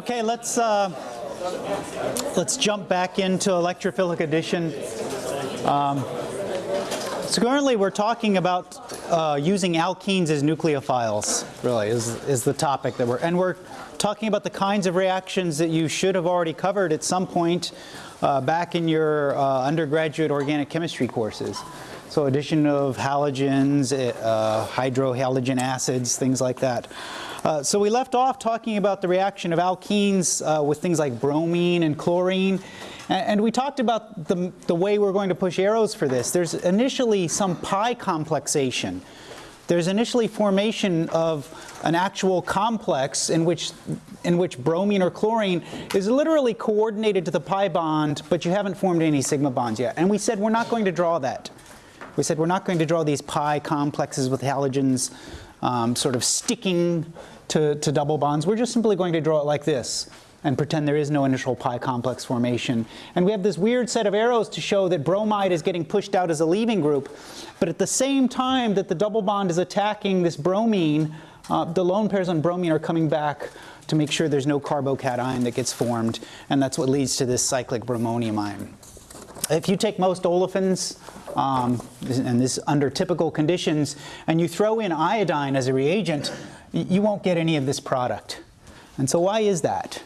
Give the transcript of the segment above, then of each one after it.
Okay, let's uh, let's jump back into electrophilic addition. Um, so currently we're talking about uh, using alkenes as nucleophiles, really, is, is the topic that we're, and we're talking about the kinds of reactions that you should have already covered at some point uh, back in your uh, undergraduate organic chemistry courses. So addition of halogens, uh, hydrohalogen acids, things like that. Uh, so we left off talking about the reaction of alkenes uh, with things like bromine and chlorine. And, and we talked about the, the way we're going to push arrows for this. There's initially some pi complexation. There's initially formation of an actual complex in which, in which bromine or chlorine is literally coordinated to the pi bond, but you haven't formed any sigma bonds yet. And we said we're not going to draw that. We said we're not going to draw these pi complexes with halogens um, sort of sticking to, to double bonds. We're just simply going to draw it like this and pretend there is no initial pi complex formation. And we have this weird set of arrows to show that bromide is getting pushed out as a leaving group. But at the same time that the double bond is attacking this bromine, uh, the lone pairs on bromine are coming back to make sure there's no carbocation that gets formed. And that's what leads to this cyclic bromonium ion. If you take most olefins, um, and this under typical conditions, and you throw in iodine as a reagent, you won't get any of this product. And so why is that?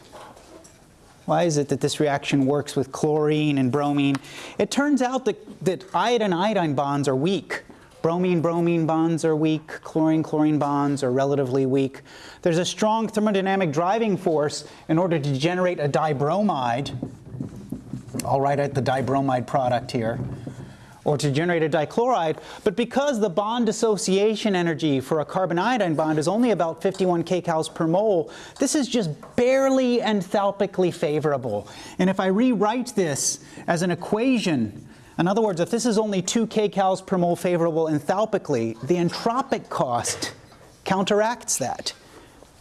Why is it that this reaction works with chlorine and bromine? It turns out that, that iodine-iodine bonds are weak. Bromine-bromine bonds are weak. Chlorine-chlorine bonds are relatively weak. There's a strong thermodynamic driving force in order to generate a dibromide. I'll write out the dibromide product here or to generate a dichloride, but because the bond dissociation energy for a carbon-iodine bond is only about 51 kcals per mole, this is just barely enthalpically favorable. And if I rewrite this as an equation, in other words, if this is only 2 kcals per mole favorable enthalpically, the entropic cost counteracts that.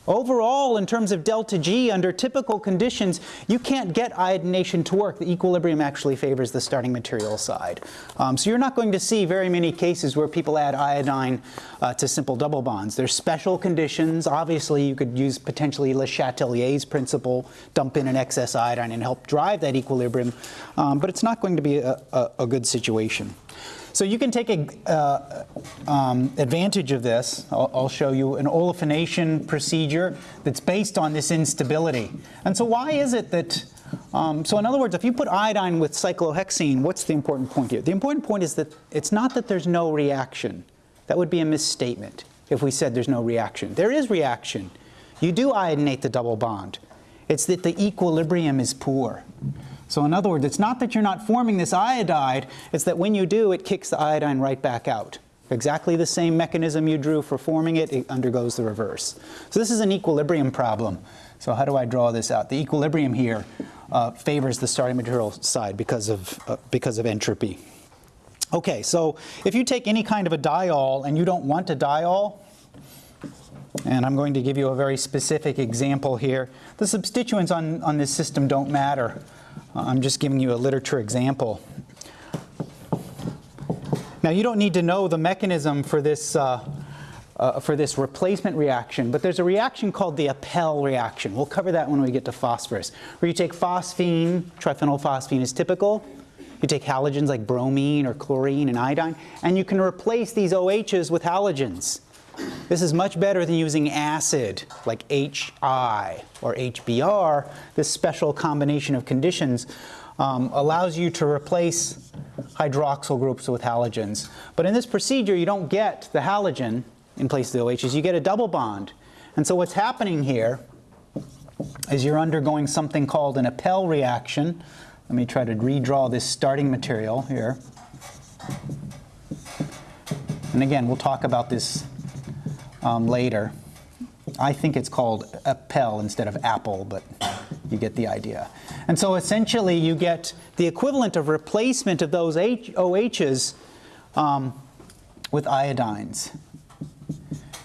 Overall, in terms of delta G, under typical conditions, you can't get iodination to work. The equilibrium actually favors the starting material side. Um, so you're not going to see very many cases where people add iodine uh, to simple double bonds. There's special conditions. Obviously, you could use potentially Le Chatelier's principle, dump in an excess iodine and help drive that equilibrium. Um, but it's not going to be a, a, a good situation. So you can take a, uh, um, advantage of this. I'll, I'll, show you an olefination procedure that's based on this instability. And so why is it that, um, so in other words, if you put iodine with cyclohexene, what's the important point here? The important point is that it's not that there's no reaction. That would be a misstatement if we said there's no reaction. There is reaction. You do iodinate the double bond. It's that the equilibrium is poor. So in other words, it's not that you're not forming this iodide, it's that when you do, it kicks the iodine right back out. Exactly the same mechanism you drew for forming it, it undergoes the reverse. So this is an equilibrium problem. So how do I draw this out? The equilibrium here uh, favors the starting material side because of, uh, because of entropy. Okay, so if you take any kind of a diol and you don't want a diol, and I'm going to give you a very specific example here. The substituents on, on this system don't matter. I'm just giving you a literature example. Now you don't need to know the mechanism for this, uh, uh, for this replacement reaction, but there's a reaction called the Appel reaction. We'll cover that when we get to phosphorus, where you take phosphine, triphenylphosphine is typical, you take halogens like bromine or chlorine and iodine, and you can replace these OHs with halogens. This is much better than using acid like HI or HBr. This special combination of conditions um, allows you to replace hydroxyl groups with halogens. But in this procedure, you don't get the halogen in place of the OHs. You get a double bond. And so what's happening here is you're undergoing something called an Appel reaction. Let me try to redraw this starting material here. And again, we'll talk about this um, later. I think it's called Appel instead of Apple, but you get the idea. And so essentially you get the equivalent of replacement of those OHs um, with iodines.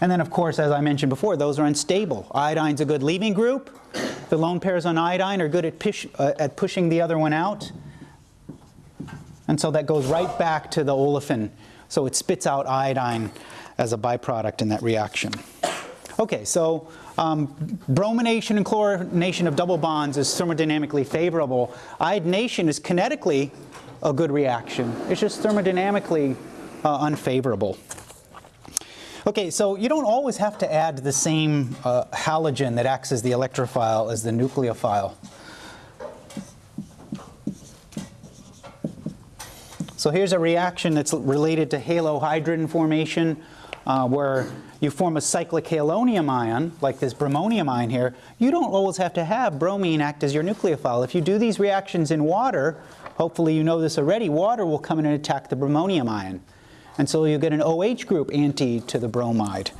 And then of course, as I mentioned before, those are unstable. Iodine's a good leaving group. The lone pairs on iodine are good at, push, uh, at pushing the other one out. And so that goes right back to the olefin. So it spits out iodine as a byproduct in that reaction. Okay, so um, bromination and chlorination of double bonds is thermodynamically favorable. Iodination is kinetically a good reaction. It's just thermodynamically uh, unfavorable. Okay, so you don't always have to add the same uh, halogen that acts as the electrophile as the nucleophile. So here's a reaction that's related to halohydrin formation uh, where you form a cyclic halonium ion, like this bromonium ion here. You don't always have to have bromine act as your nucleophile. If you do these reactions in water, hopefully you know this already, water will come in and attack the bromonium ion. And so you get an OH group anti to the bromide.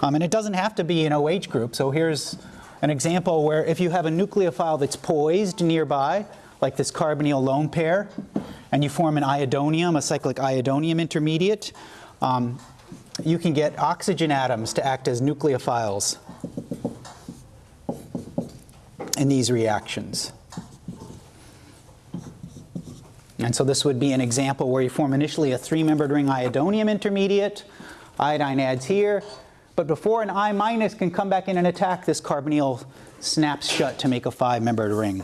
Um, and it doesn't have to be an OH group. So here's an example where if you have a nucleophile that's poised nearby, like this carbonyl lone pair, and you form an iodonium, a cyclic iodonium intermediate, um, you can get oxygen atoms to act as nucleophiles in these reactions. And so this would be an example where you form initially a three-membered ring iodonium intermediate. Iodine adds here. But before an I minus can come back in and attack, this carbonyl snaps shut to make a five-membered ring.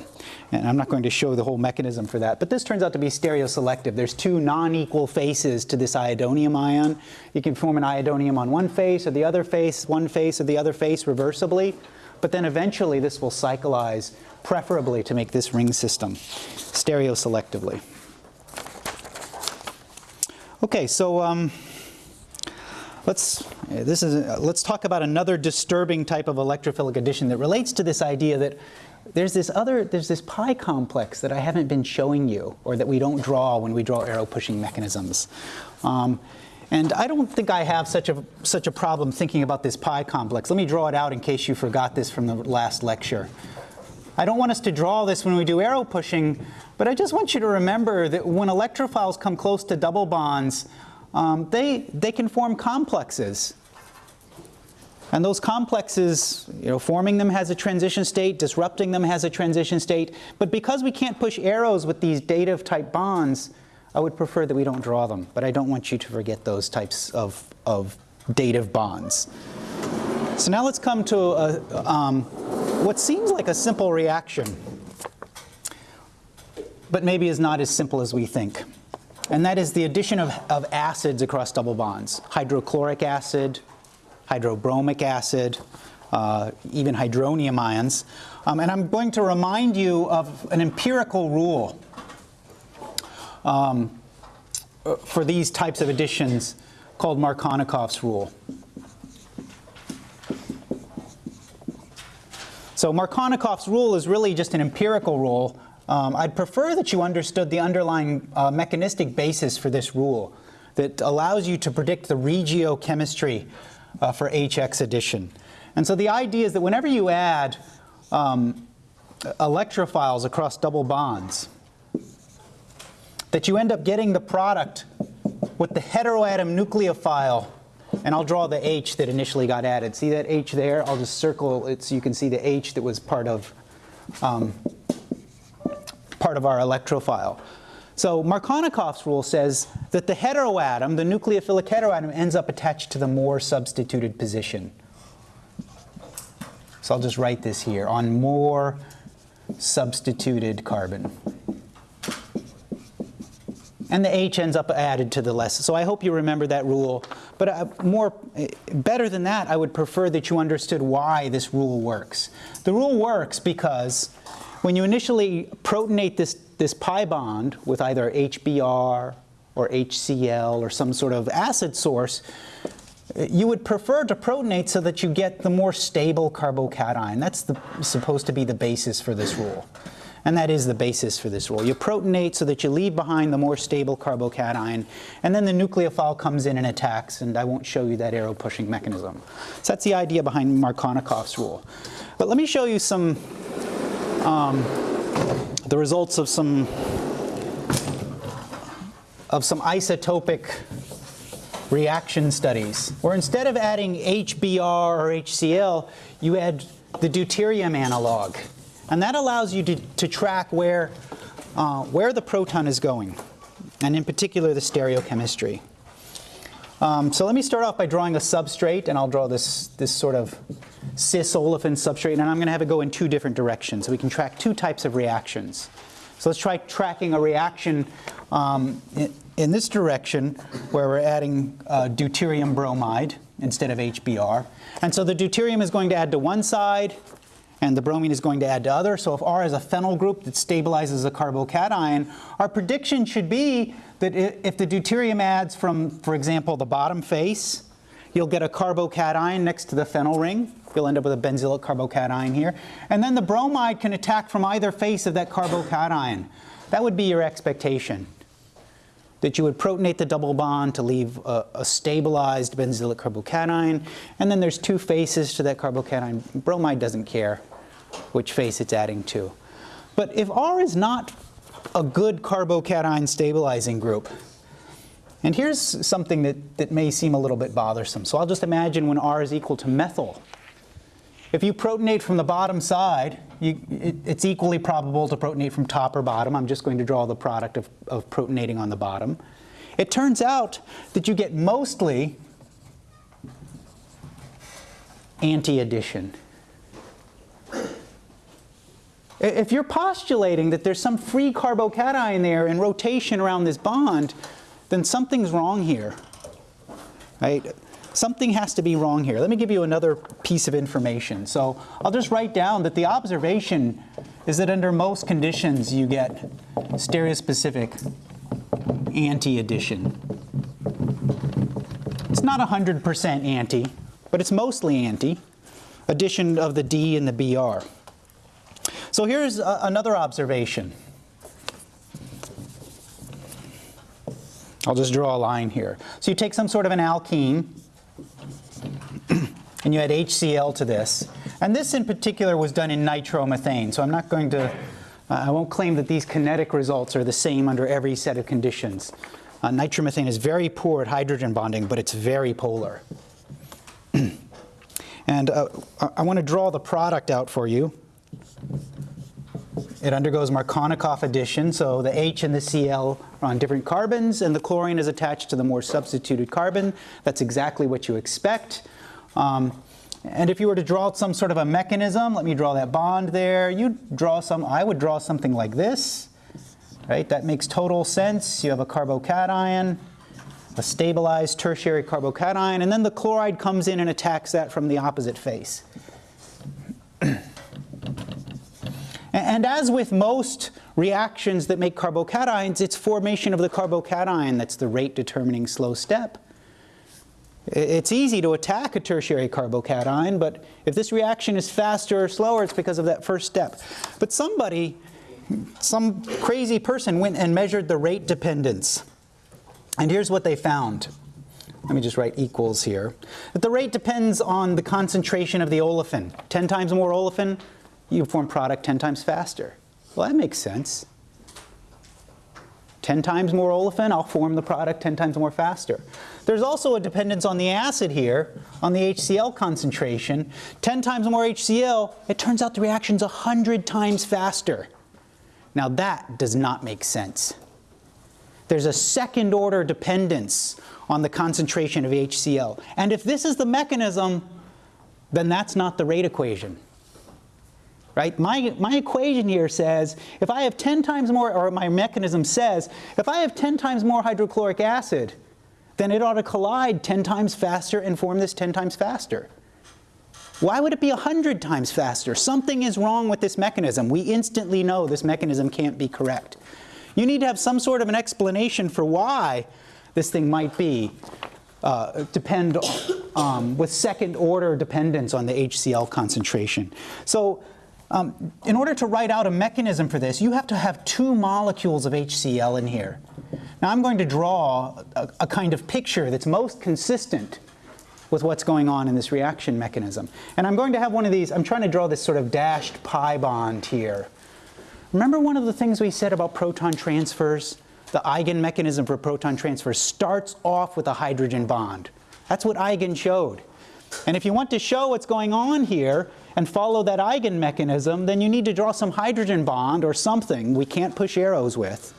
And I'm not going to show the whole mechanism for that. But this turns out to be stereoselective. There's two non-equal faces to this iodonium ion. You can form an iodonium on one face or the other face, one face or the other face reversibly. But then eventually this will cyclize, preferably to make this ring system, stereoselectively. Okay, so um, let's this is uh, let's talk about another disturbing type of electrophilic addition that relates to this idea that there's this other there's this pi complex that I haven't been showing you, or that we don't draw when we draw arrow pushing mechanisms. Um, and I don't think I have such a such a problem thinking about this pi complex. Let me draw it out in case you forgot this from the last lecture. I don't want us to draw this when we do arrow pushing, but I just want you to remember that when electrophiles come close to double bonds, um, they, they can form complexes. And those complexes, you know, forming them has a transition state, disrupting them has a transition state. But because we can't push arrows with these dative type bonds, I would prefer that we don't draw them. But I don't want you to forget those types of, of dative bonds. So now let's come to a, um, what seems like a simple reaction, but maybe is not as simple as we think. And that is the addition of, of acids across double bonds. Hydrochloric acid, hydrobromic acid, uh, even hydronium ions. Um, and I'm going to remind you of an empirical rule um, for these types of additions called Markovnikov's rule. So Markovnikov's rule is really just an empirical rule. Um, I'd prefer that you understood the underlying uh, mechanistic basis for this rule that allows you to predict the regiochemistry uh, for HX addition. And so the idea is that whenever you add um, electrophiles across double bonds, that you end up getting the product with the heteroatom nucleophile and I'll draw the H that initially got added. See that H there? I'll just circle it so you can see the H that was part of, um, part of our electrophile. So Markovnikov's rule says that the heteroatom, the nucleophilic heteroatom, ends up attached to the more substituted position. So I'll just write this here, on more substituted carbon and the H ends up added to the less. So I hope you remember that rule. But uh, more, better than that, I would prefer that you understood why this rule works. The rule works because when you initially protonate this, this pi bond with either HBr or HCl or some sort of acid source, you would prefer to protonate so that you get the more stable carbocation. That's the, supposed to be the basis for this rule. And that is the basis for this rule. You protonate so that you leave behind the more stable carbocation, and then the nucleophile comes in and attacks, and I won't show you that arrow pushing mechanism. So that's the idea behind Markovnikov's rule. But let me show you some, um, the results of some, of some isotopic reaction studies, where instead of adding HBr or HCl, you add the deuterium analog. And that allows you to, to track where, uh, where the proton is going, and in particular the stereochemistry. Um, so let me start off by drawing a substrate, and I'll draw this, this sort of cis olefin substrate, and I'm going to have it go in two different directions. So we can track two types of reactions. So let's try tracking a reaction um, in, in, this direction where we're adding uh, deuterium bromide instead of HBr. And so the deuterium is going to add to one side, and the bromine is going to add to other. So if R is a phenyl group that stabilizes a carbocation, our prediction should be that if the deuterium adds from, for example, the bottom face, you'll get a carbocation next to the phenyl ring. You'll end up with a benzylic carbocation here. And then the bromide can attack from either face of that carbocation. That would be your expectation. That you would protonate the double bond to leave a, a stabilized benzylic carbocation. And then there's two faces to that carbocation. Bromide doesn't care which face it's adding to. But if R is not a good carbocation stabilizing group, and here's something that, that may seem a little bit bothersome. So I'll just imagine when R is equal to methyl. If you protonate from the bottom side, you, it, it's equally probable to protonate from top or bottom. I'm just going to draw the product of, of protonating on the bottom. It turns out that you get mostly anti-addition. If you're postulating that there's some free carbocation there in rotation around this bond, then something's wrong here. Right? Something has to be wrong here. Let me give you another piece of information. So I'll just write down that the observation is that under most conditions you get stereospecific anti-addition. It's not 100% anti, but it's mostly anti, addition of the D and the BR. So here's another observation. I'll just draw a line here. So you take some sort of an alkene, and you add HCl to this. And this in particular was done in nitromethane, so I'm not going to, uh, I won't claim that these kinetic results are the same under every set of conditions. Uh, nitromethane is very poor at hydrogen bonding, but it's very polar. and uh, I want to draw the product out for you. It undergoes Markovnikov addition, so the H and the Cl are on different carbons, and the chlorine is attached to the more substituted carbon. That's exactly what you expect. Um, and if you were to draw some sort of a mechanism, let me draw that bond there. You draw some, I would draw something like this, right? That makes total sense. You have a carbocation, a stabilized tertiary carbocation, and then the chloride comes in and attacks that from the opposite face. And as with most reactions that make carbocations, it's formation of the carbocation that's the rate determining slow step. It's easy to attack a tertiary carbocation, but if this reaction is faster or slower, it's because of that first step. But somebody, some crazy person went and measured the rate dependence. And here's what they found. Let me just write equals here. That the rate depends on the concentration of the olefin. 10 times more olefin, you form product 10 times faster. Well, that makes sense. 10 times more olefin, I'll form the product 10 times more faster. There's also a dependence on the acid here, on the HCl concentration. 10 times more HCl, it turns out the reaction's 100 times faster. Now that does not make sense. There's a second order dependence on the concentration of HCl. And if this is the mechanism, then that's not the rate equation right? My, my equation here says if I have 10 times more, or my mechanism says, if I have 10 times more hydrochloric acid, then it ought to collide 10 times faster and form this 10 times faster. Why would it be 100 times faster? Something is wrong with this mechanism. We instantly know this mechanism can't be correct. You need to have some sort of an explanation for why this thing might be uh, depend um, with second order dependence on the HCl concentration. So um, in order to write out a mechanism for this, you have to have two molecules of HCl in here. Now I'm going to draw a, a kind of picture that's most consistent with what's going on in this reaction mechanism. And I'm going to have one of these, I'm trying to draw this sort of dashed pi bond here. Remember one of the things we said about proton transfers? The eigen mechanism for proton transfer starts off with a hydrogen bond. That's what Eigen showed. And if you want to show what's going on here, and follow that eigen mechanism, then you need to draw some hydrogen bond or something we can't push arrows with.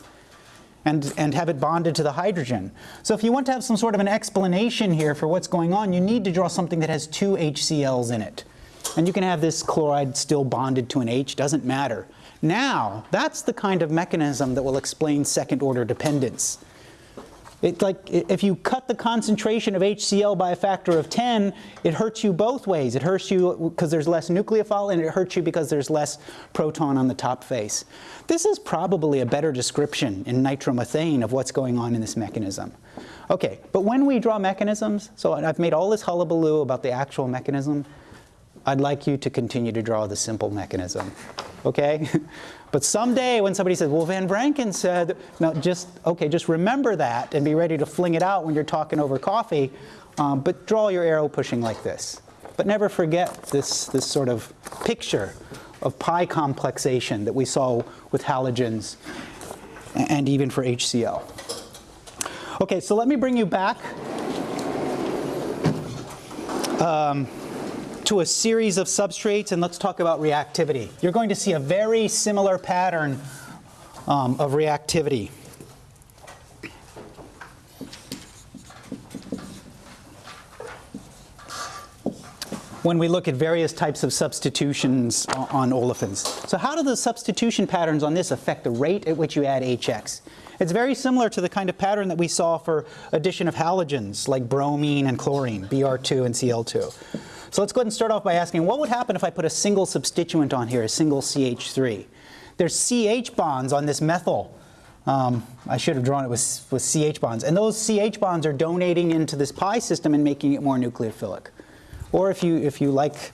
and, and have it bonded to the hydrogen. So if you want to have some sort of an explanation here for what's going on, you need to draw something that has two HCl's in it. And you can have this chloride still bonded to an H, doesn't matter. Now, that's the kind of mechanism that will explain second order dependence. It, like, if you cut the concentration of HCl by a factor of 10, it hurts you both ways. It hurts you because there's less nucleophile, and it hurts you because there's less proton on the top face. This is probably a better description in nitromethane of what's going on in this mechanism. Okay, but when we draw mechanisms, so I've made all this hullabaloo about the actual mechanism, I'd like you to continue to draw the simple mechanism, okay? but someday when somebody says, well, Van Vranken said, no, just, okay, just remember that and be ready to fling it out when you're talking over coffee, um, but draw your arrow pushing like this. But never forget this, this sort of picture of pi complexation that we saw with halogens and even for HCl. Okay, so let me bring you back. Um, to a series of substrates and let's talk about reactivity. You're going to see a very similar pattern um, of reactivity. when we look at various types of substitutions on olefins. So how do the substitution patterns on this affect the rate at which you add HX? It's very similar to the kind of pattern that we saw for addition of halogens like bromine and chlorine, Br2 and Cl2. So let's go ahead and start off by asking what would happen if I put a single substituent on here, a single CH3? There's CH bonds on this methyl. Um, I should have drawn it with, with CH bonds. And those CH bonds are donating into this pi system and making it more nucleophilic. Or if you, if you like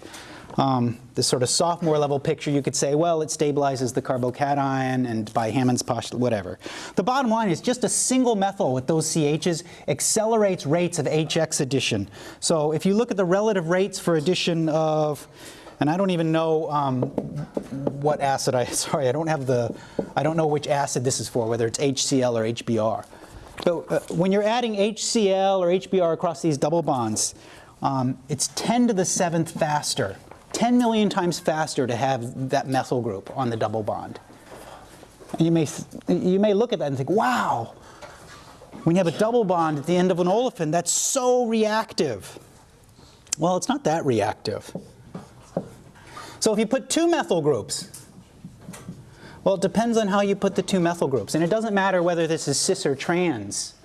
um, this sort of sophomore level picture, you could say, well, it stabilizes the carbocation and by Hammond's postulate, whatever. The bottom line is just a single methyl with those CHs accelerates rates of HX addition. So if you look at the relative rates for addition of, and I don't even know um, what acid I, sorry, I don't have the, I don't know which acid this is for, whether it's HCl or HBr. So uh, when you're adding HCl or HBr across these double bonds, um, it's 10 to the seventh faster 10 million times faster to have that methyl group on the double bond. And you may, you may look at that and think, wow, when you have a double bond at the end of an olefin, that's so reactive. Well, it's not that reactive. So if you put two methyl groups, well, it depends on how you put the two methyl groups. And it doesn't matter whether this is cis or trans.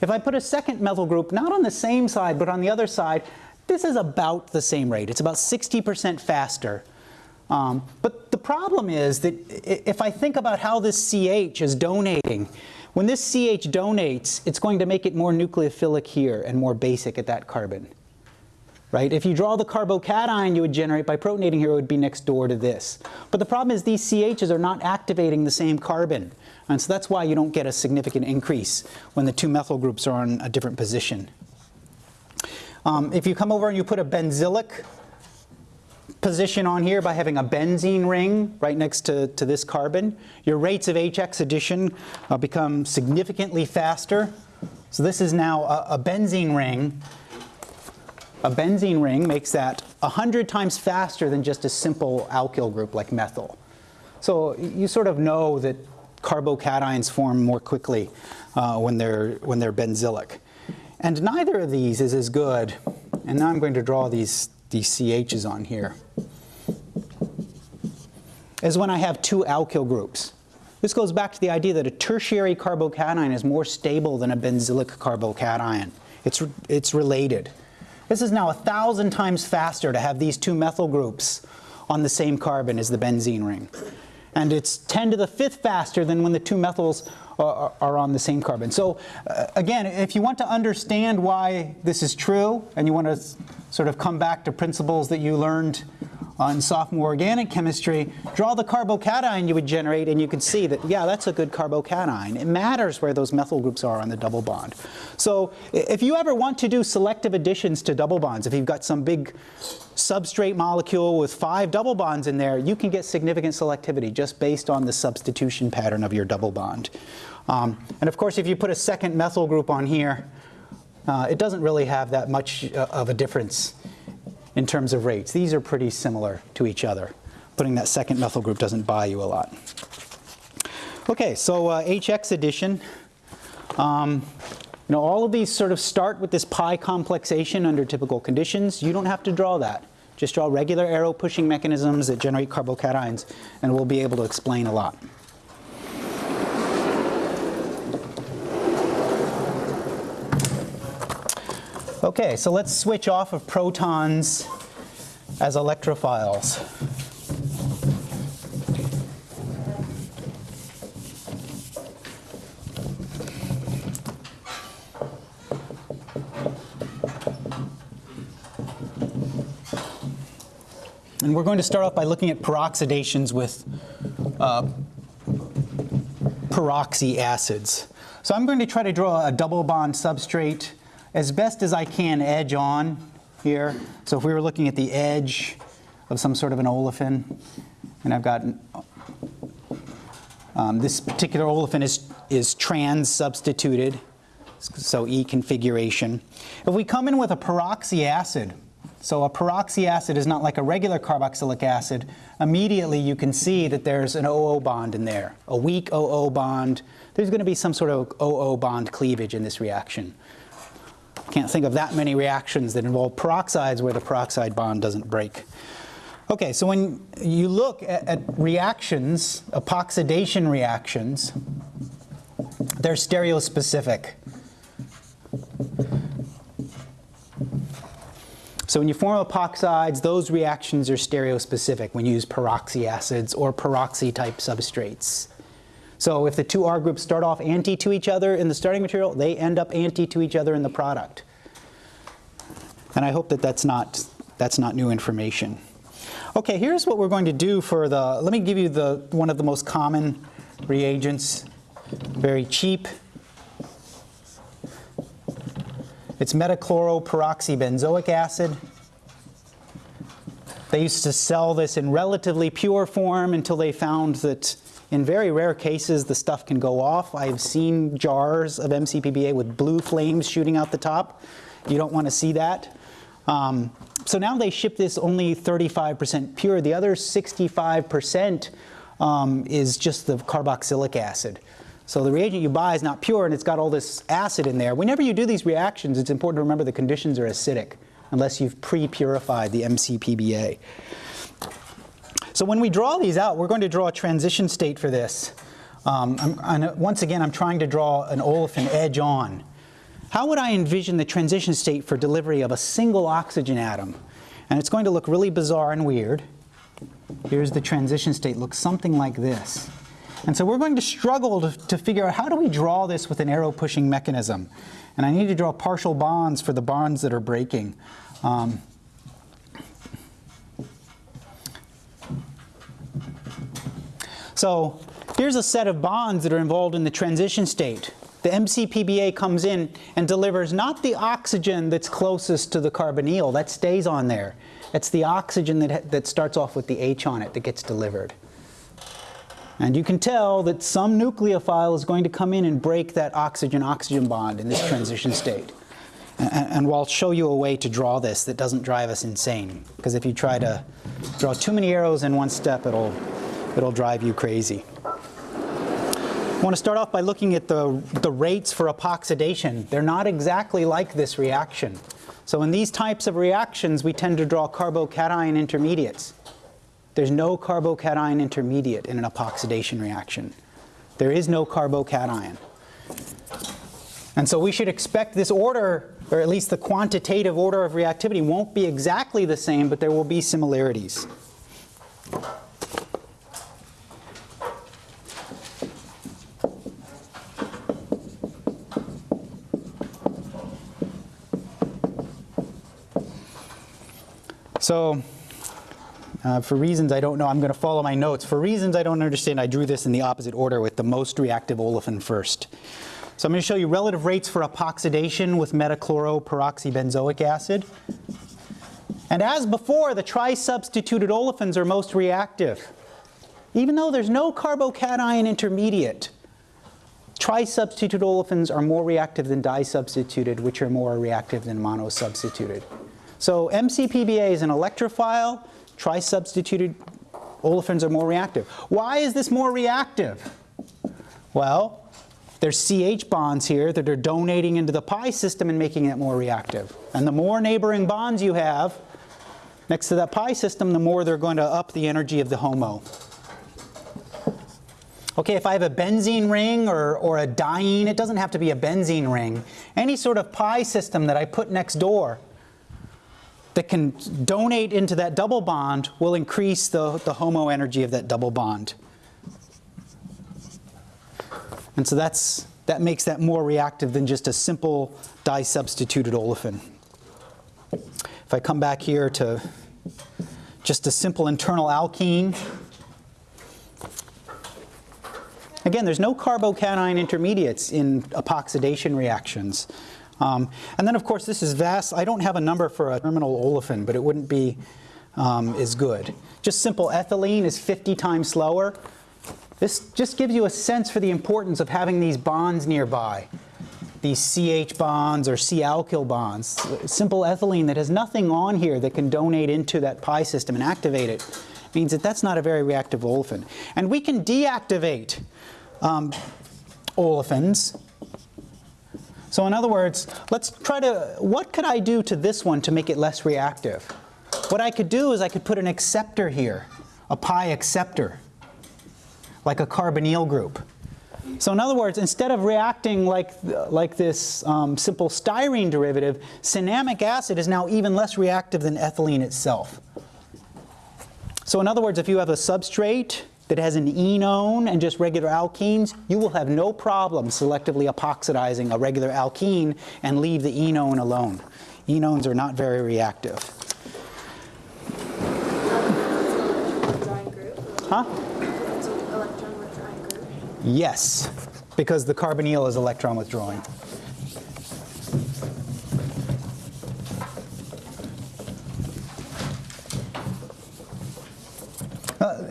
If I put a second methyl group, not on the same side, but on the other side, this is about the same rate. It's about 60% faster. Um, but the problem is that if I think about how this CH is donating, when this CH donates, it's going to make it more nucleophilic here and more basic at that carbon. Right? If you draw the carbocation you would generate by protonating here, it would be next door to this. But the problem is these CHs are not activating the same carbon. And so that's why you don't get a significant increase when the two methyl groups are on a different position. Um, if you come over and you put a benzylic position on here by having a benzene ring right next to, to this carbon, your rates of HX addition uh, become significantly faster. So this is now a, a benzene ring. A benzene ring makes that 100 times faster than just a simple alkyl group like methyl. So you sort of know that carbocations form more quickly uh, when, they're, when they're benzylic. And neither of these is as good. And now I'm going to draw these, these CHs on here. As when I have two alkyl groups. This goes back to the idea that a tertiary carbocation is more stable than a benzylic carbocation. It's, it's related. This is now a thousand times faster to have these two methyl groups on the same carbon as the benzene ring. And it's 10 to the fifth faster than when the two methyls are, are on the same carbon. So uh, again, if you want to understand why this is true and you want to sort of come back to principles that you learned on sophomore organic chemistry, draw the carbocation you would generate and you can see that, yeah, that's a good carbocation. It matters where those methyl groups are on the double bond. So if you ever want to do selective additions to double bonds, if you've got some big substrate molecule with five double bonds in there, you can get significant selectivity just based on the substitution pattern of your double bond. Um, and of course, if you put a second methyl group on here, uh, it doesn't really have that much uh, of a difference in terms of rates. These are pretty similar to each other. Putting that second methyl group doesn't buy you a lot. Okay, so uh, HX addition. Um, you know, all of these sort of start with this pi complexation under typical conditions. You don't have to draw that. Just draw regular arrow pushing mechanisms that generate carbocations, and we'll be able to explain a lot. Okay, so let's switch off of protons as electrophiles. And we're going to start off by looking at epoxidations with uh, peroxy acids. So I'm going to try to draw a double bond substrate as best as I can edge on here. So if we were looking at the edge of some sort of an olefin, and I've got um, this particular olefin is, is trans substituted, so E configuration. If we come in with a peroxy acid, so a peroxy acid is not like a regular carboxylic acid. Immediately you can see that there's an OO bond in there, a weak OO bond. There's going to be some sort of OO bond cleavage in this reaction. Can't think of that many reactions that involve peroxides where the peroxide bond doesn't break. Okay, so when you look at, at reactions, epoxidation reactions, they're stereospecific. So when you form epoxides, those reactions are stereospecific when you use peroxy acids or peroxy type substrates. So if the two R groups start off anti to each other in the starting material, they end up anti to each other in the product. And I hope that that's not, that's not new information. Okay, here's what we're going to do for the, let me give you the, one of the most common reagents, very cheap, It's metachloroperoxybenzoic acid. They used to sell this in relatively pure form until they found that in very rare cases the stuff can go off. I've seen jars of MCPBA with blue flames shooting out the top. You don't want to see that. Um, so now they ship this only 35% pure. The other 65% um, is just the carboxylic acid. So the reagent you buy is not pure and it's got all this acid in there. Whenever you do these reactions, it's important to remember the conditions are acidic unless you've pre-purified the MCPBA. So when we draw these out, we're going to draw a transition state for this. Um, once again, I'm trying to draw an olefin edge on. How would I envision the transition state for delivery of a single oxygen atom? And it's going to look really bizarre and weird. Here's the transition state, looks something like this. And so we're going to struggle to, to figure out how do we draw this with an arrow pushing mechanism. And I need to draw partial bonds for the bonds that are breaking. Um, so here's a set of bonds that are involved in the transition state. The MCPBA comes in and delivers not the oxygen that's closest to the carbonyl, that stays on there. It's the oxygen that, that starts off with the H on it that gets delivered. And you can tell that some nucleophile is going to come in and break that oxygen-oxygen bond in this transition state. And, and I'll show you a way to draw this that doesn't drive us insane. Because if you try to draw too many arrows in one step, it'll, it'll drive you crazy. I want to start off by looking at the, the rates for epoxidation. They're not exactly like this reaction. So in these types of reactions, we tend to draw carbocation intermediates. There's no carbocation intermediate in an epoxidation reaction. There is no carbocation. And so we should expect this order, or at least the quantitative order of reactivity, won't be exactly the same, but there will be similarities. So uh, for reasons I don't know, I'm going to follow my notes. For reasons I don't understand, I drew this in the opposite order with the most reactive olefin first. So I'm going to show you relative rates for epoxidation with metachloroperoxybenzoic acid. And as before, the tri-substituted olefins are most reactive. Even though there's no carbocation intermediate, tri-substituted olefins are more reactive than di-substituted, which are more reactive than monosubstituted. So MCPBA is an electrophile. Tri-substituted olefins are more reactive. Why is this more reactive? Well, there's CH bonds here that are donating into the pi system and making it more reactive. And the more neighboring bonds you have next to that pi system, the more they're going to up the energy of the HOMO. Okay, if I have a benzene ring or, or a diene, it doesn't have to be a benzene ring. Any sort of pi system that I put next door that can donate into that double bond will increase the, the HOMO energy of that double bond. And so that's, that makes that more reactive than just a simple disubstituted olefin. If I come back here to just a simple internal alkene, Again, there's no carbocation intermediates in epoxidation reactions. Um, and then, of course, this is vast. I don't have a number for a terminal olefin, but it wouldn't be um, as good. Just simple ethylene is 50 times slower. This just gives you a sense for the importance of having these bonds nearby. These CH bonds or C-alkyl bonds. Simple ethylene that has nothing on here that can donate into that pi system and activate it means that that's not a very reactive olefin. And we can deactivate um, olefins. So in other words, let's try to, what could I do to this one to make it less reactive? What I could do is I could put an acceptor here, a pi acceptor, like a carbonyl group. So in other words, instead of reacting like, like this um, simple styrene derivative, cinnamic acid is now even less reactive than ethylene itself. So in other words, if you have a substrate that has an enone and just regular alkenes, you will have no problem selectively epoxidizing a regular alkene and leave the enone alone. Enones are not very reactive. Huh? Yes, because the carbonyl is electron withdrawing.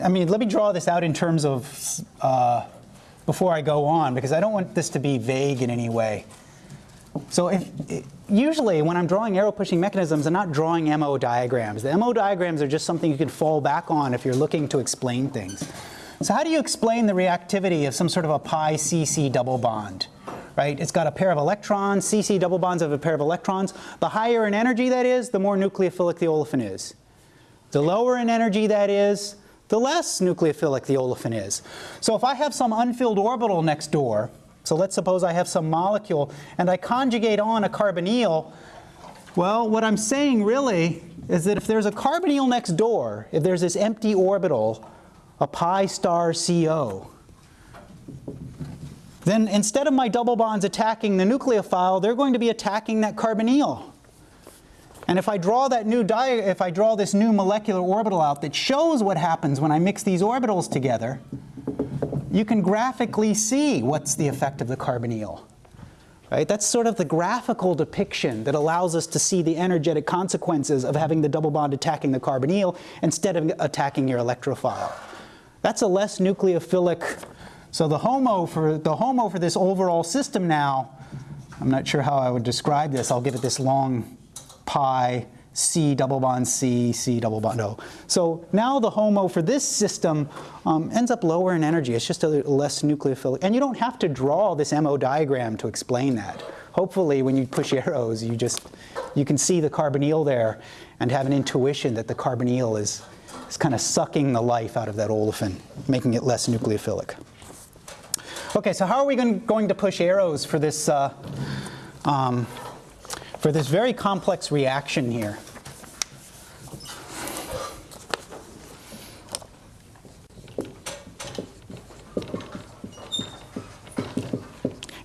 I mean, let me draw this out in terms of, uh, before I go on, because I don't want this to be vague in any way. So if, usually when I'm drawing arrow pushing mechanisms, I'm not drawing MO diagrams. The MO diagrams are just something you can fall back on if you're looking to explain things. So how do you explain the reactivity of some sort of a pi CC double bond? Right? It's got a pair of electrons, CC double bonds of a pair of electrons. The higher in energy that is, the more nucleophilic the olefin is. The lower in energy that is, the less nucleophilic the olefin is. So if I have some unfilled orbital next door, so let's suppose I have some molecule and I conjugate on a carbonyl, well, what I'm saying really is that if there's a carbonyl next door, if there's this empty orbital, a pi star CO, then instead of my double bonds attacking the nucleophile, they're going to be attacking that carbonyl. And if I draw that new if I draw this new molecular orbital out that shows what happens when I mix these orbitals together, you can graphically see what's the effect of the carbonyl. Right? That's sort of the graphical depiction that allows us to see the energetic consequences of having the double bond attacking the carbonyl instead of attacking your electrophile. That's a less nucleophilic, so the HOMO for, the HOMO for this overall system now, I'm not sure how I would describe this, I'll give it this long pi C double bond C, C double bond O. So now the HOMO for this system um, ends up lower in energy. It's just a less nucleophilic. And you don't have to draw this MO diagram to explain that. Hopefully when you push arrows, you just, you can see the carbonyl there and have an intuition that the carbonyl is, is kind of sucking the life out of that olefin, making it less nucleophilic. Okay, so how are we going to push arrows for this uh, um, for this very complex reaction here.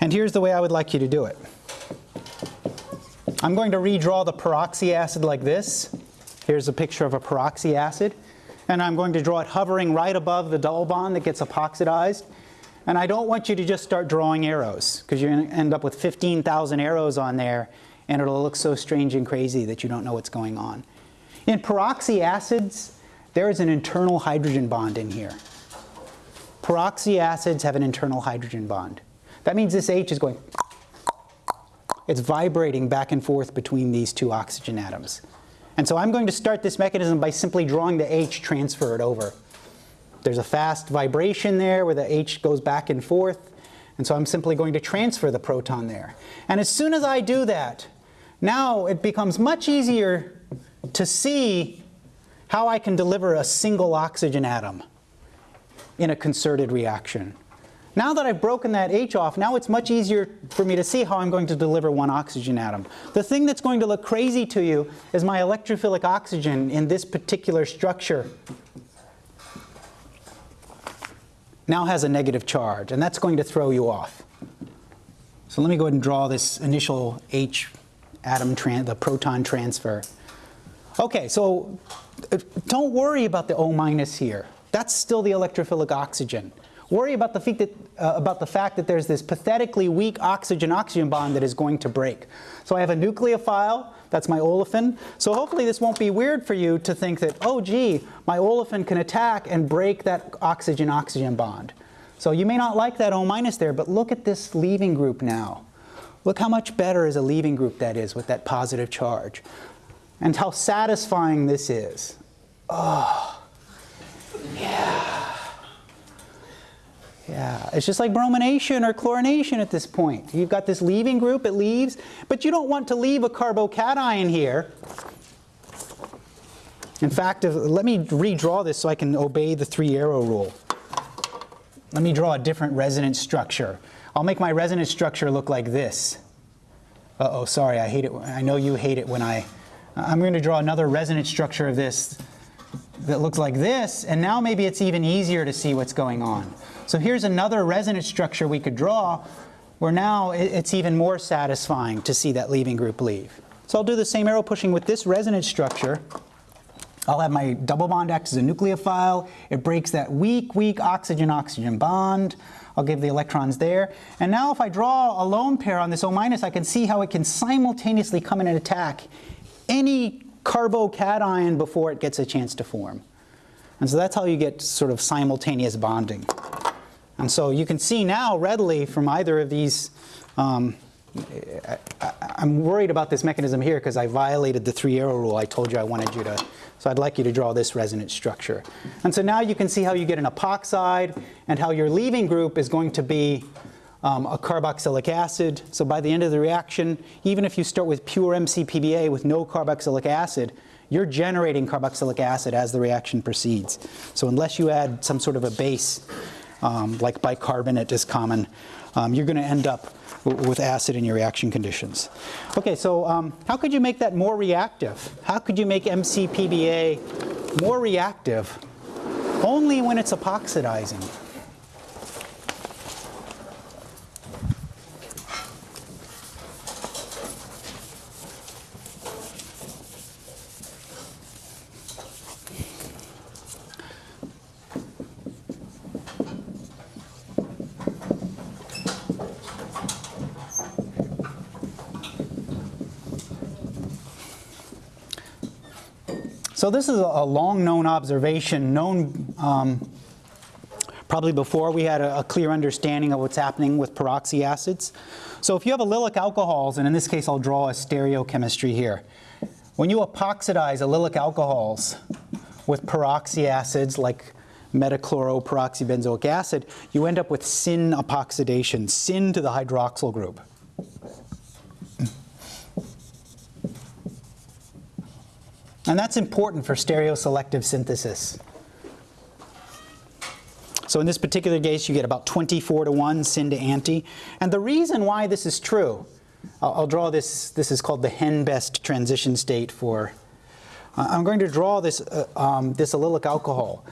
And here's the way I would like you to do it. I'm going to redraw the peroxy acid like this. Here's a picture of a peroxy acid. And I'm going to draw it hovering right above the double bond that gets epoxidized. And I don't want you to just start drawing arrows because you're going to end up with 15,000 arrows on there and it'll look so strange and crazy that you don't know what's going on. In peroxy acids, there is an internal hydrogen bond in here. Peroxy acids have an internal hydrogen bond. That means this H is going, it's vibrating back and forth between these two oxygen atoms. And so I'm going to start this mechanism by simply drawing the H transferred over. There's a fast vibration there where the H goes back and forth. And so I'm simply going to transfer the proton there. And as soon as I do that, now it becomes much easier to see how I can deliver a single oxygen atom in a concerted reaction. Now that I've broken that H off, now it's much easier for me to see how I'm going to deliver one oxygen atom. The thing that's going to look crazy to you is my electrophilic oxygen in this particular structure now has a negative charge, and that's going to throw you off. So let me go ahead and draw this initial H atom, the proton transfer. Okay, so uh, don't worry about the O minus here. That's still the electrophilic oxygen. Worry about the, that, uh, about the fact that there's this pathetically weak oxygen-oxygen bond that is going to break. So I have a nucleophile, that's my olefin. So hopefully this won't be weird for you to think that, oh gee, my olefin can attack and break that oxygen-oxygen bond. So you may not like that O minus there, but look at this leaving group now. Look how much better is a leaving group that is with that positive charge. And how satisfying this is. Oh, yeah. Yeah, it's just like bromination or chlorination at this point. You've got this leaving group, it leaves, but you don't want to leave a carbocation here. In fact, if, let me redraw this so I can obey the three arrow rule. Let me draw a different resonance structure. I'll make my resonance structure look like this. Uh-oh, sorry, I hate it. I know you hate it when I... I'm going to draw another resonance structure of this that looks like this, and now maybe it's even easier to see what's going on. So here's another resonance structure we could draw where now it's even more satisfying to see that leaving group leave. So I'll do the same arrow pushing with this resonance structure. I'll have my double bond act as a nucleophile. It breaks that weak, weak oxygen-oxygen bond. I'll give the electrons there. And now if I draw a lone pair on this O minus, I can see how it can simultaneously come in and attack any carbocation before it gets a chance to form. And so that's how you get sort of simultaneous bonding. And so you can see now readily from either of these, um, I, am worried about this mechanism here because I violated the three arrow rule I told you I wanted you to, so I'd like you to draw this resonance structure. And so now you can see how you get an epoxide and how your leaving group is going to be um, a carboxylic acid. So by the end of the reaction, even if you start with pure MCPBA with no carboxylic acid, you're generating carboxylic acid as the reaction proceeds. So unless you add some sort of a base, um, like bicarbonate is common, um, you're going to end up with acid in your reaction conditions. Okay, so um, how could you make that more reactive? How could you make MCPBA more reactive? Only when it's epoxidizing. So this is a long known observation, known um, probably before we had a, a, clear understanding of what's happening with peroxy acids. So if you have allylic alcohols, and in this case I'll draw a stereochemistry here. When you epoxidize allylic alcohols with peroxy acids like metachloroperoxybenzoic acid, you end up with syn epoxidation, syn to the hydroxyl group. And that's important for stereoselective synthesis. So in this particular case, you get about 24 to 1 syn to anti. And the reason why this is true, I'll, I'll draw this, this is called the Henbest transition state for, uh, I'm going to draw this, uh, um, this allylic alcohol.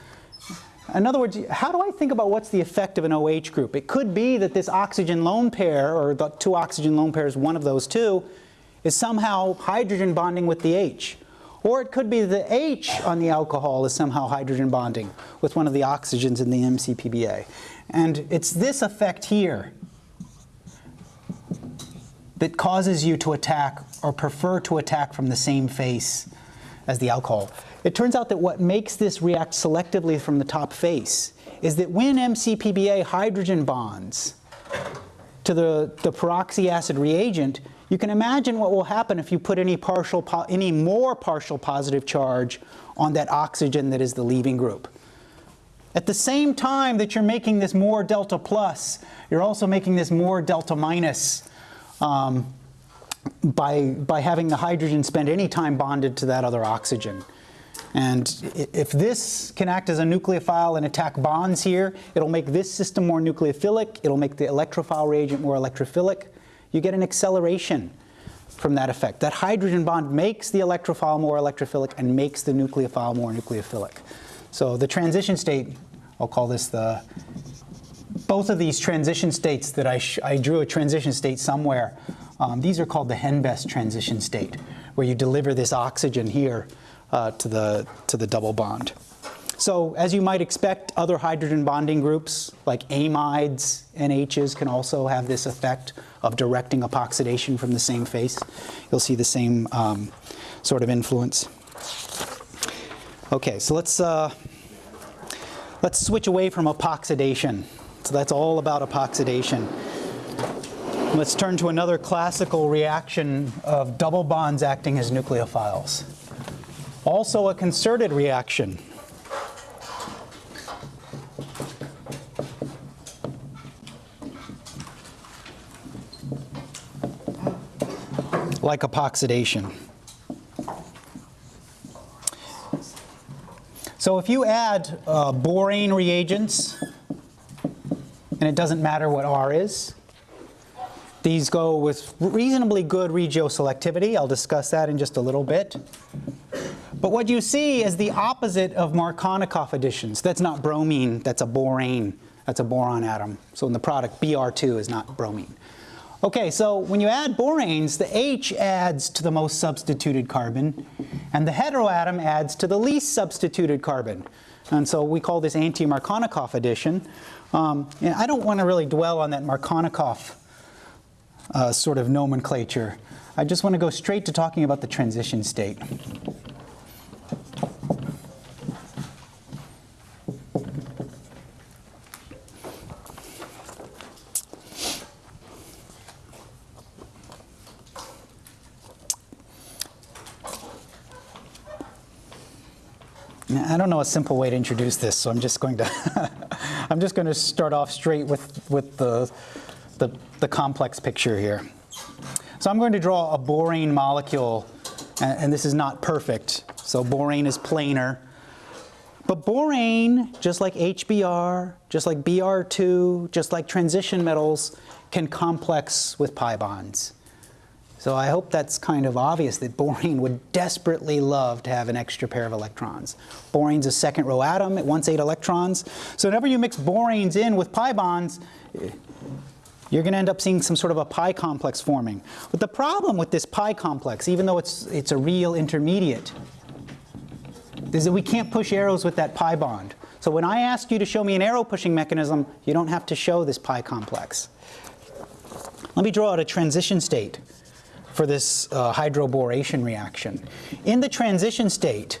In other words, how do I think about what's the effect of an OH group? It could be that this oxygen lone pair, or the two oxygen lone pairs, one of those two, is somehow hydrogen bonding with the H. Or it could be the H on the alcohol is somehow hydrogen bonding with one of the oxygens in the MCPBA. And it's this effect here that causes you to attack or prefer to attack from the same face as the alcohol. It turns out that what makes this react selectively from the top face is that when MCPBA hydrogen bonds to the, the peroxy acid reagent, you can imagine what will happen if you put any, partial, any more partial positive charge on that oxygen that is the leaving group. At the same time that you're making this more delta plus, you're also making this more delta minus um, by, by having the hydrogen spend any time bonded to that other oxygen. And if this can act as a nucleophile and attack bonds here, it'll make this system more nucleophilic, it'll make the electrophile reagent more electrophilic. You get an acceleration from that effect. That hydrogen bond makes the electrophile more electrophilic and makes the nucleophile more nucleophilic. So the transition state, I'll call this the, both of these transition states that I, I drew a transition state somewhere, um, these are called the Henbest transition state, where you deliver this oxygen here uh, to, the, to the double bond. So as you might expect, other hydrogen bonding groups like amides, and H's can also have this effect of directing epoxidation from the same face. You'll see the same um, sort of influence. Okay, so let's, uh, let's switch away from epoxidation. So that's all about epoxidation. Let's turn to another classical reaction of double bonds acting as nucleophiles. Also a concerted reaction. Like epoxidation. So if you add uh, borane reagents, and it doesn't matter what R is, these go with reasonably good regioselectivity. I'll discuss that in just a little bit. But what you see is the opposite of Markovnikov additions. That's not bromine, that's a borane. That's a boron atom. So in the product, Br2 is not bromine. Okay, so when you add boranes, the H adds to the most substituted carbon, and the heteroatom adds to the least substituted carbon. And so we call this anti-Markovnikov addition. Um, and I don't want to really dwell on that Markovnikov uh, sort of nomenclature. I just want to go straight to talking about the transition state. I don't know a simple way to introduce this, so I'm just going to I'm just going to start off straight with with the, the the complex picture here. So I'm going to draw a borane molecule, and, and this is not perfect. So borane is planar. But borane, just like HBr, just like Br2, just like transition metals, can complex with pi bonds. So I hope that's kind of obvious that borane would desperately love to have an extra pair of electrons. Borane's a second row atom, it wants eight electrons. So whenever you mix boranes in with pi bonds, you're going to end up seeing some sort of a pi complex forming. But the problem with this pi complex, even though it's, it's a real intermediate, is that we can't push arrows with that pi bond. So when I ask you to show me an arrow pushing mechanism, you don't have to show this pi complex. Let me draw out a transition state for this uh, hydroboration reaction. In the transition state,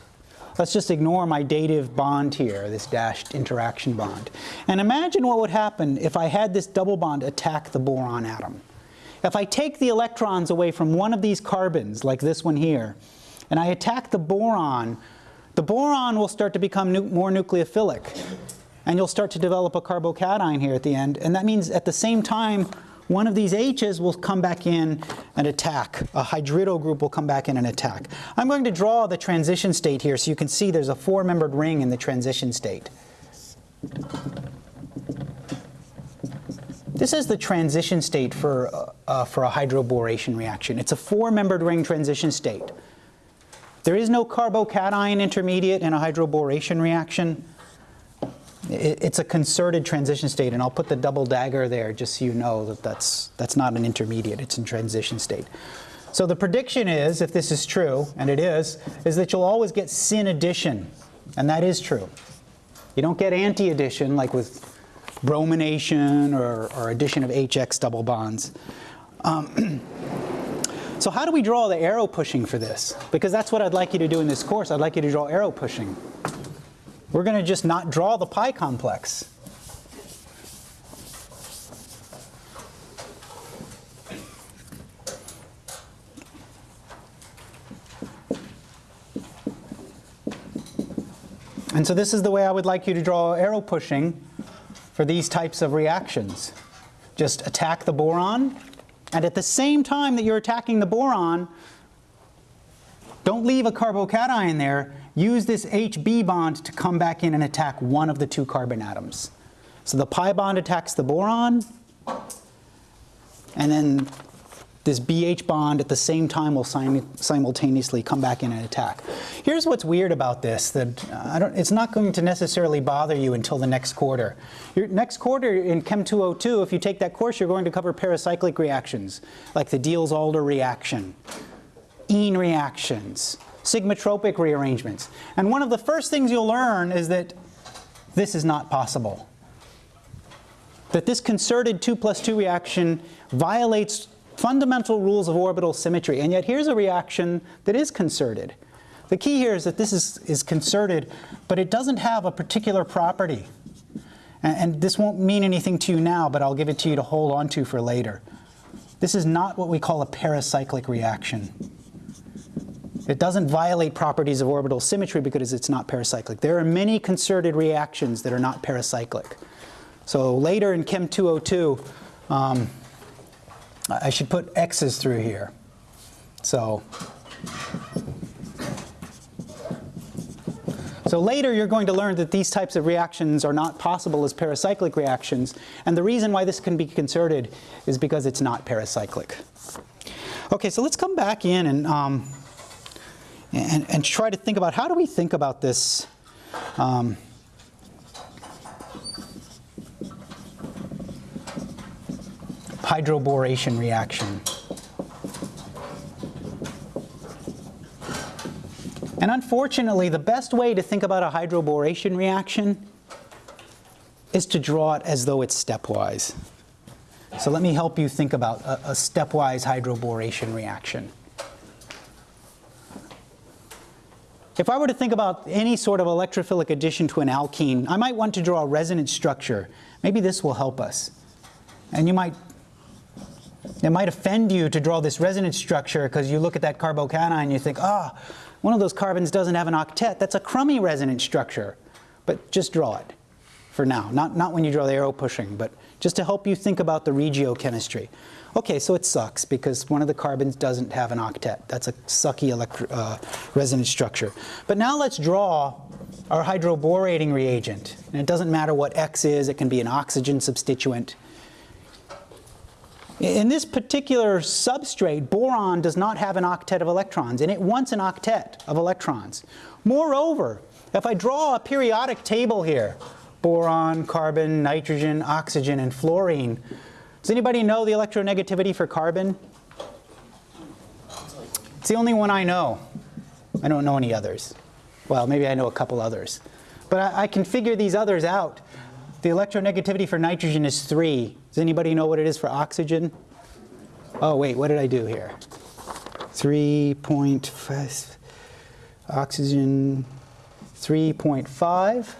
let's just ignore my dative bond here, this dashed interaction bond. And imagine what would happen if I had this double bond attack the boron atom. If I take the electrons away from one of these carbons, like this one here, and I attack the boron, the boron will start to become nu more nucleophilic. And you'll start to develop a carbocation here at the end. And that means at the same time, one of these H's will come back in and attack. A hydrido group will come back in and attack. I'm going to draw the transition state here so you can see there's a four-membered ring in the transition state. This is the transition state for, uh, uh, for a hydroboration reaction. It's a four-membered ring transition state. There is no carbocation intermediate in a hydroboration reaction. It's a concerted transition state, and I'll put the double dagger there just so you know that that's, that's not an intermediate, it's in transition state. So the prediction is, if this is true, and it is, is that you'll always get syn addition, and that is true. You don't get anti-addition like with bromination or, or addition of HX double bonds. Um, so how do we draw the arrow pushing for this? Because that's what I'd like you to do in this course. I'd like you to draw arrow pushing. We're going to just not draw the pi complex. And so this is the way I would like you to draw arrow pushing for these types of reactions. Just attack the boron, and at the same time that you're attacking the boron, don't leave a carbocation there, use this HB bond to come back in and attack one of the two carbon atoms. So the pi bond attacks the boron, and then this BH bond at the same time will sim simultaneously come back in and attack. Here's what's weird about this, that uh, it's not going to necessarily bother you until the next quarter. Your next quarter in Chem 202, if you take that course, you're going to cover pericyclic reactions, like the Diels-Alder reaction, Ene reactions, sigmatropic rearrangements. And one of the first things you'll learn is that this is not possible. That this concerted 2 plus 2 reaction violates fundamental rules of orbital symmetry. And yet here's a reaction that is concerted. The key here is that this is, is concerted, but it doesn't have a particular property. And, and this won't mean anything to you now, but I'll give it to you to hold on to for later. This is not what we call a pericyclic reaction. It doesn't violate properties of orbital symmetry because it's not pericyclic. There are many concerted reactions that are not pericyclic. So later in Chem 202, um, I should put X's through here. So, so later you're going to learn that these types of reactions are not possible as pericyclic reactions. And the reason why this can be concerted is because it's not pericyclic. Okay, so let's come back in and, um, and, and try to think about how do we think about this um, hydroboration reaction. And unfortunately, the best way to think about a hydroboration reaction is to draw it as though it's stepwise. So let me help you think about a, a stepwise hydroboration reaction. If I were to think about any sort of electrophilic addition to an alkene, I might want to draw a resonance structure. Maybe this will help us. And you might it might offend you to draw this resonance structure because you look at that carbocation and you think, ah, oh, one of those carbons doesn't have an octet. That's a crummy resonance structure. But just draw it for now. Not, not when you draw the arrow pushing, but just to help you think about the regiochemistry. Okay, so it sucks because one of the carbons doesn't have an octet. That's a sucky uh, resonance structure. But now let's draw our hydroborating reagent. And it doesn't matter what X is. It can be an oxygen substituent. In this particular substrate, boron does not have an octet of electrons, and it wants an octet of electrons. Moreover, if I draw a periodic table here, boron, carbon, nitrogen, oxygen, and fluorine, does anybody know the electronegativity for carbon? It's the only one I know. I don't know any others. Well, maybe I know a couple others. But I, I can figure these others out. The electronegativity for nitrogen is 3. Does anybody know what it is for oxygen? Oh, wait, what did I do here? 3.5, oxygen 3.5.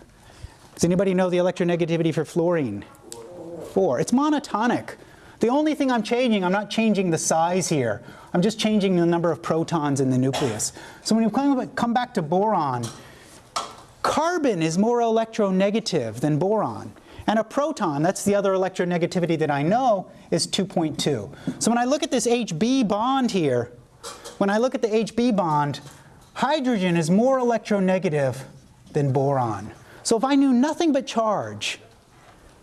Does anybody know the electronegativity for fluorine? 4. It's monotonic. The only thing I'm changing, I'm not changing the size here. I'm just changing the number of protons in the nucleus. So when you come back to boron, Carbon is more electronegative than boron. And a proton, that's the other electronegativity that I know, is 2.2. So when I look at this HB bond here, when I look at the HB bond, hydrogen is more electronegative than boron. So if I knew nothing but charge,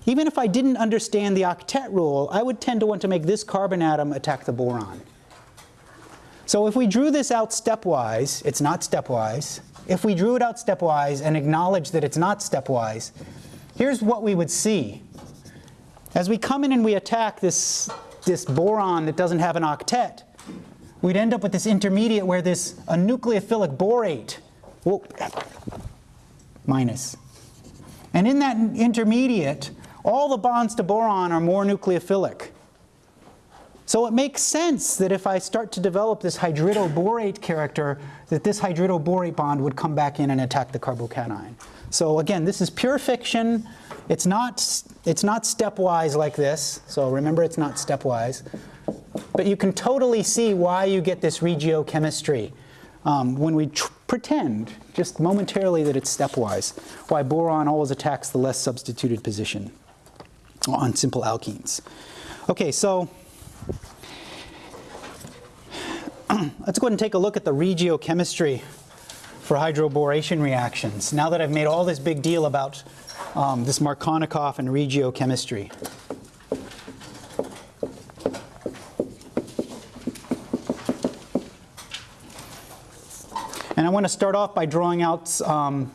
even if I didn't understand the octet rule, I would tend to want to make this carbon atom attack the boron. So if we drew this out stepwise, it's not stepwise, if we drew it out stepwise and acknowledged that it's not stepwise, here's what we would see. As we come in and we attack this, this boron that doesn't have an octet, we'd end up with this intermediate where this a nucleophilic borate, minus. And in that intermediate, all the bonds to boron are more nucleophilic. So it makes sense that if I start to develop this hydridoborate character, that this hydridoborate bond would come back in and attack the carbocation. So again, this is pure fiction. It's not, it's not stepwise like this. So remember, it's not stepwise. But you can totally see why you get this regiochemistry um, when we pretend, just momentarily, that it's stepwise, why boron always attacks the less substituted position on simple alkenes. Okay, so let's go ahead and take a look at the regiochemistry for hydroboration reactions. Now that I've made all this big deal about um, this Markovnikov and regiochemistry. And I want to start off by drawing out, um,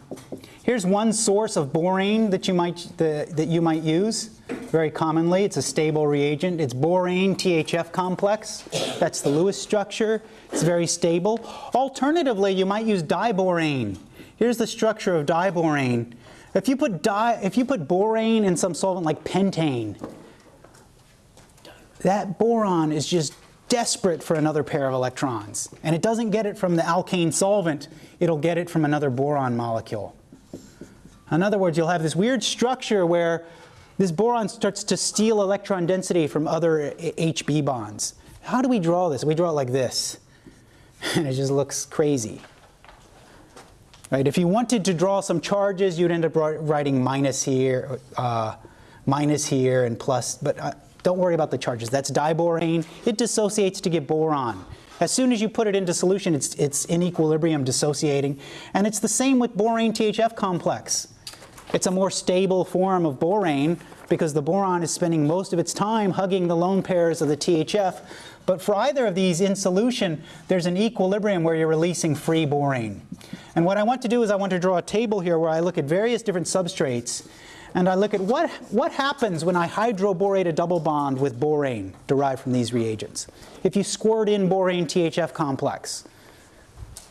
here's one source of borane that you might, the, that you might use very commonly. It's a stable reagent. It's borane THF complex. That's the Lewis structure. It's very stable. Alternatively, you might use diborane. Here's the structure of diborane. If you put, di if you put borane in some solvent like pentane, that boron is just desperate for another pair of electrons. And it doesn't get it from the alkane solvent, it'll get it from another boron molecule. In other words, you'll have this weird structure where this boron starts to steal electron density from other HB bonds. How do we draw this? We draw it like this. And it just looks crazy. Right? If you wanted to draw some charges, you'd end up writing minus here, uh, minus here, and plus. But uh, don't worry about the charges. That's diborane. It dissociates to get boron. As soon as you put it into solution, it's, it's in equilibrium dissociating. And it's the same with borane THF complex. It's a more stable form of borane because the boron is spending most of its time hugging the lone pairs of the THF. But for either of these in solution, there's an equilibrium where you're releasing free borane. And what I want to do is I want to draw a table here where I look at various different substrates and I look at what, what happens when I hydroborate a double bond with borane derived from these reagents. If you squirt in borane THF complex,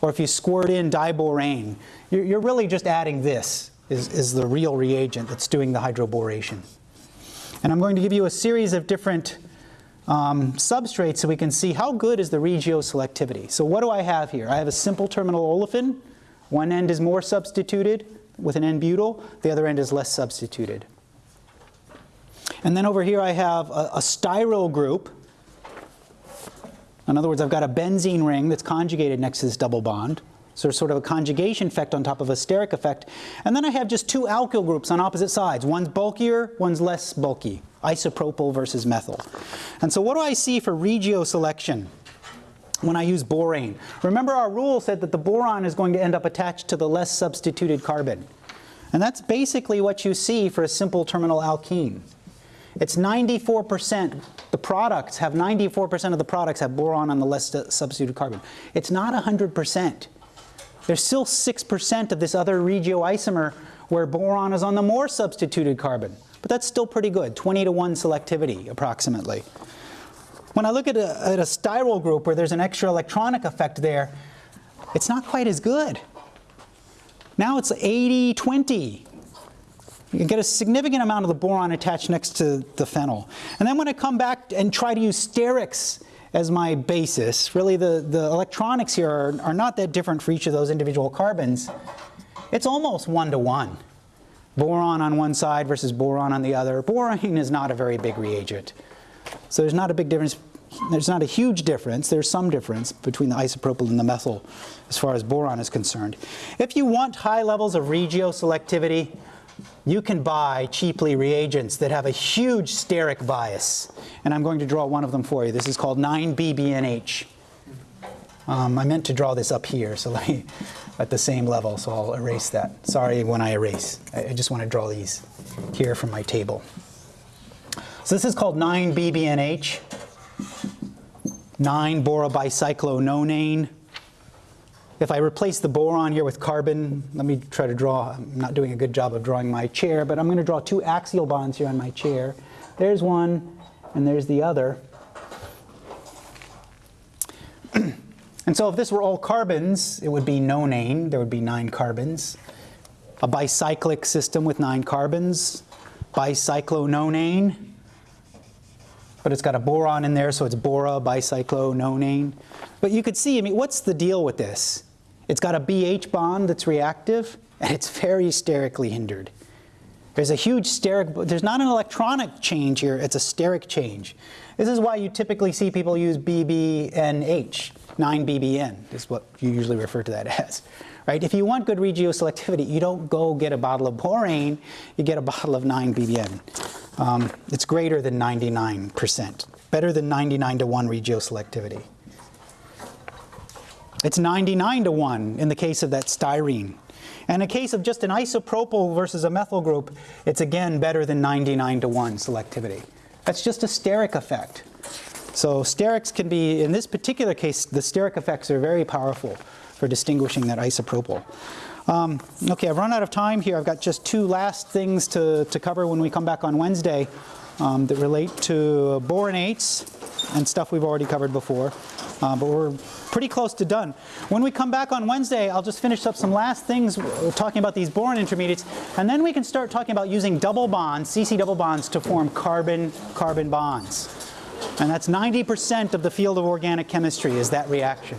or if you squirt in diborane, you're, you're really just adding this is, is the real reagent that's doing the hydroboration. And I'm going to give you a series of different um, substrates so we can see how good is the regioselectivity. So what do I have here? I have a simple terminal olefin. One end is more substituted with an N-butyl. The other end is less substituted. And then over here I have a, a styryl group. In other words, I've got a benzene ring that's conjugated next to this double bond. So sort of a conjugation effect on top of a steric effect. And then I have just two alkyl groups on opposite sides. One's bulkier, one's less bulky. Isopropyl versus methyl. And so what do I see for regio selection when I use borane? Remember our rule said that the boron is going to end up attached to the less substituted carbon. And that's basically what you see for a simple terminal alkene. It's 94%, the products have 94% of the products have boron on the less substituted carbon. It's not 100%. There's still 6% of this other regioisomer where boron is on the more substituted carbon. But that's still pretty good, 20 to 1 selectivity approximately. When I look at a, at a styryl group where there's an extra electronic effect there, it's not quite as good. Now it's 80-20. You can get a significant amount of the boron attached next to the phenyl. And then when I come back and try to use sterics as my basis. Really, the, the electronics here are, are not that different for each of those individual carbons. It's almost one-to-one. Boron on one side versus boron on the other. Boron is not a very big reagent. So there's not a big difference. There's not a huge difference. There's some difference between the isopropyl and the methyl as far as boron is concerned. If you want high levels of regioselectivity, you can buy cheaply reagents that have a huge steric bias. And I'm going to draw one of them for you. This is called 9BBNH. Um, I meant to draw this up here, so let me, at the same level, so I'll erase that. Sorry when I erase. I, I just want to draw these here from my table. So this is called 9BBNH, 9-borobicyclononane. If I replace the boron here with carbon, let me try to draw, I'm not doing a good job of drawing my chair, but I'm going to draw two axial bonds here on my chair. There's one, and there's the other. and so if this were all carbons, it would be nonane. There would be nine carbons. A bicyclic system with nine carbons, bicyclononane. But it's got a boron in there, so it's bora bicyclononane. But you could see, I mean, what's the deal with this? It's got a BH bond that's reactive, and it's very sterically hindered. There's a huge steric, there's not an electronic change here, it's a steric change. This is why you typically see people use BBNH, 9BBN is what you usually refer to that as, right? If you want good regioselectivity, you don't go get a bottle of borane, you get a bottle of 9-BBN. Um, it's greater than 99%, better than 99 to 1 regioselectivity. It's 99 to 1 in the case of that styrene. And in case of just an isopropyl versus a methyl group, it's again better than 99 to 1 selectivity. That's just a steric effect. So sterics can be, in this particular case, the steric effects are very powerful for distinguishing that isopropyl. Um, okay, I've run out of time here. I've got just two last things to, to cover when we come back on Wednesday um, that relate to boronates and stuff we've already covered before. Uh, but we're pretty close to done. When we come back on Wednesday, I'll just finish up some last things uh, talking about these boron intermediates, and then we can start talking about using double bonds, CC double bonds, to form carbon-carbon bonds. And that's 90% of the field of organic chemistry is that reaction.